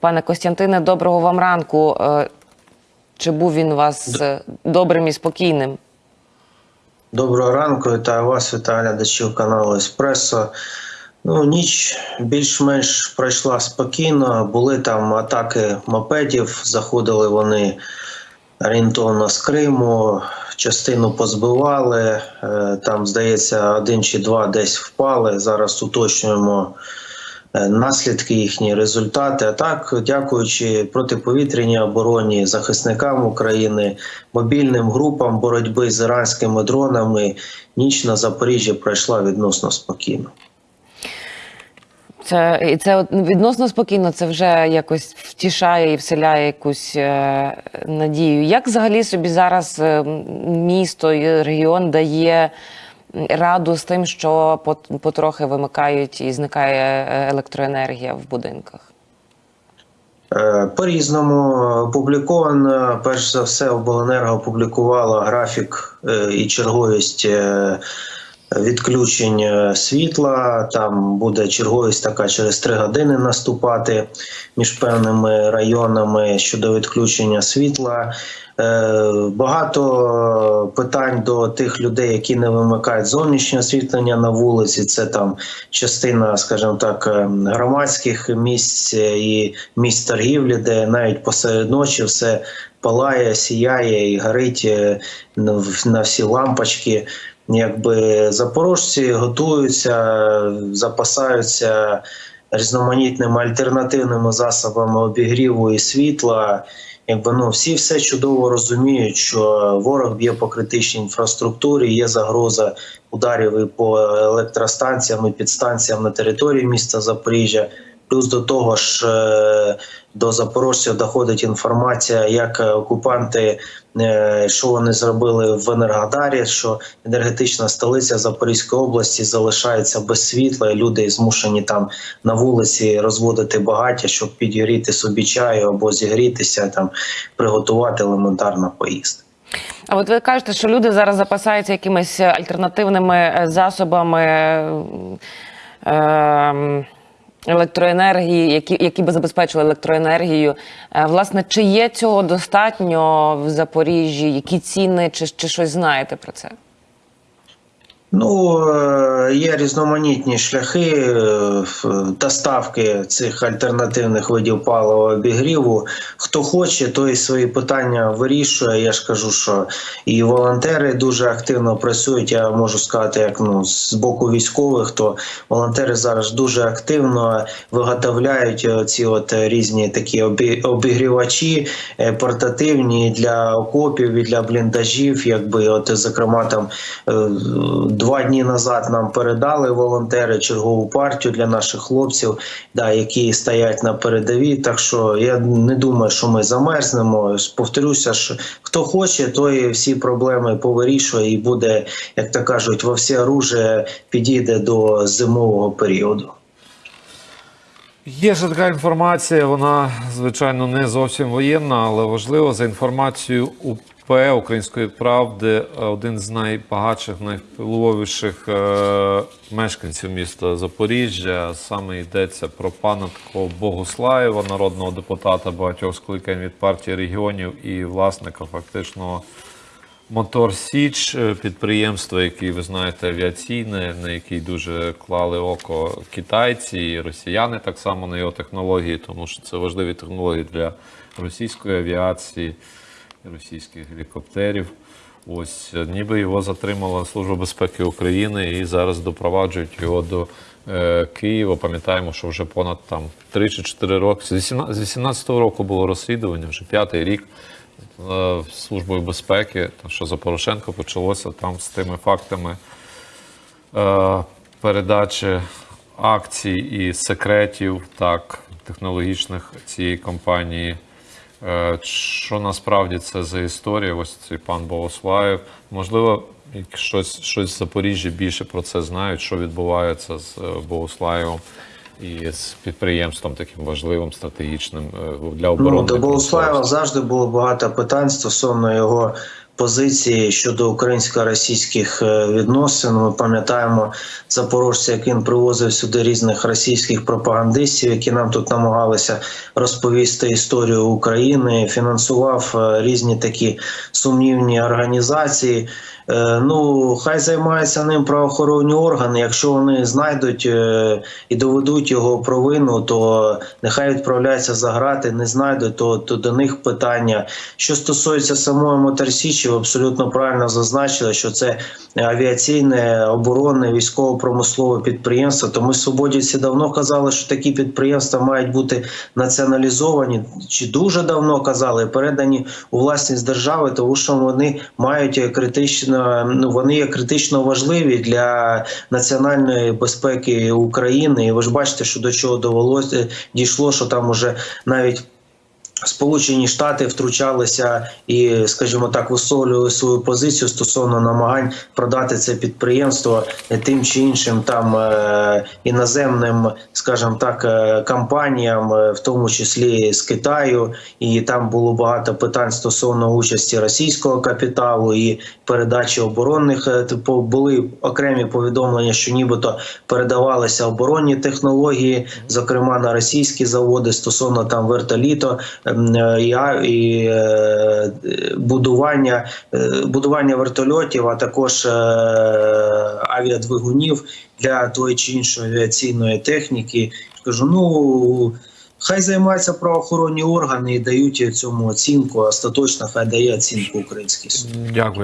Пане Костянтине, доброго вам ранку. Е, Чи був він у вас е, добрим і спокійним? Доброго ранку, вітаю вас, вітаю глядачів каналу Еспресо. Ну, ніч більш-менш пройшла спокійно. Були там атаки мопедів, заходили вони орієнтовно з Криму, частину позбивали. е, Там, здається, один чи два десь впали. Зараз уточнюємо наслідки їхні результати. А так, дякуючи протиповітряній обороні, захисникам України, мобільним групам боротьби з іранськими дронами, ніч на Запоріжжі пройшла відносно спокійно. Це і це відносно спокійно. Це вже якось втішає і вселяє якусь е, надію. Як взагалі собі зараз е, місто і регіон дає раду з тим, що потрохи вимикають і зникає е, електроенергія в будинках? Е, По-різному опубліковано. Перш за все, обленерго опублікувала графік е, і черговість відключень світла. Там буде черговість така через три години наступати між певними районами щодо відключення світла. Е, Багато питань до тих людей, які не вимикають зовнішнє освітлення на вулиці. Це там частина, скажімо так, е, громадських місць і місць торгівлі, де навіть посеред ночі все палає, сіяє і горить е, на всі лампочки. Якби запорожці готуються, запасаються різноманітними альтернативними засобами обігріву і світла. Якби ну всі все чудово розуміють, що ворог б'є по критичній інфраструктурі, є загроза ударів і по електростанціям і підстанціям на території міста Запоріжжя. Плюс до того ж е, до запорожців доходить інформація, як окупанти, е, що вони зробили в Енергодарі, що енергетична столиця Запорізької області залишається без світла, і люди змушені там на вулиці розводити багаття, щоб підігріти собі чаю або зігрітися, там приготувати елементарно поїсти. А от ви кажете, що люди зараз запасаються якимись альтернативними е, засобами е, електроенергії, які, які би забезпечили електроенергію. Е, власне, чи є цього достатньо в Запоріжжі? Які ціни, чи, чи щось знаєте про це? Ну, е, є різноманітні шляхи е, доставки цих альтернативних видів палива обігріву. Хто хоче, той свої питання вирішує. Я ж кажу, що і волонтери дуже активно працюють. Я можу сказати, як ну з боку військових, то волонтери зараз дуже активно виготовляють ці от різні такі обігрівачі е, портативні для окопів і для бліндажів. Якби от зокрема там е, два дні назад нам передали волонтери чергову партію для наших хлопців, да, які стоять на передовій. Так що я не думаю, що ми замерзнемо. Повторюся, що хто хоче, той всі проблеми повирішує і буде, як то кажуть, во всі оружие підійде до зимового періоду. Є ще така інформація, вона звичайно не зовсім воєнна, але важлива за інформацією Української правди. Один з найбагатших, найвпливовіших е, мешканців міста Запоріжжя. Саме йдеться про пана такого Богуслаєва, народного депутата багатьох скликань від партії регіонів і власника фактично. Мотор Січ е, підприємство, яке, ви знаєте, авіаційне, на який дуже клали око китайці і росіяни так само на його технології, тому що це важливі технології для російської авіації, російських гелікоптерів. Ось е, ніби його затримала Служба безпеки України і зараз допроваджують його до е, Києва. Пам'ятаємо, що вже понад там 3 чи 4 роки. З 18 з 18-го року було розслідування, вже п'ятий рік е, Службою безпеки, що за Порошенко почалося там з тими фактами е, передачі акцій і секретів так технологічних цієї компанії. Е, Що насправді це за історія? Ось цей пан Богослаєв. Можливо, щось, щось в Запоріжжі більше про це знають, що відбувається з е, Богослаєвом і з підприємством таким важливим, стратегічним е, для оборони. Ну, до Богослаєва завжди було багато питань стосовно його позиції щодо українсько-російських е, відносин. Ми пам'ятаємо запорожця, як він привозив сюди різних російських пропагандистів, які нам тут намагалися розповісти історію України, фінансував е, різні такі сумнівні організації. Е, Ну, хай займаються ним правоохоронні органи. Якщо вони знайдуть і доведуть його провину, то нехай відправляються за грати. Не знайдуть, то, то до них питання. Що стосується самої Моторсічі, ви абсолютно правильно зазначили, що це авіаційне, оборонне, військово-промислове підприємство. То ми свободівці давно казали, що такі підприємства мають бути націоналізовані, чи дуже давно казали, передані у власність держави, тому що вони мають критично, ну вони є критично важливі для національної безпеки України. І ви ж бачите, що до чого довелося дійшло, що там уже навіть. Сполучені Штати втручалися і, скажімо так, висловлювали свою позицію стосовно намагань продати це підприємство тим чи іншим там е, іноземним, скажімо так, е, компаніям, е, в тому числі з Китаю. І там було багато питань стосовно участі російського капіталу і передачі оборонних. Типу були окремі повідомлення, що нібито передавалися оборонні технології, зокрема на російські заводи стосовно там вертоліто а- і е, будування, е, будування вертольотів, а також е, авіадвигунів для тої чи іншої авіаційної техніки. Кажу, ну. Хай займаються правоохоронні органи і дають цьому оцінку. Остаточно хай дає оцінку український суд. Дякую.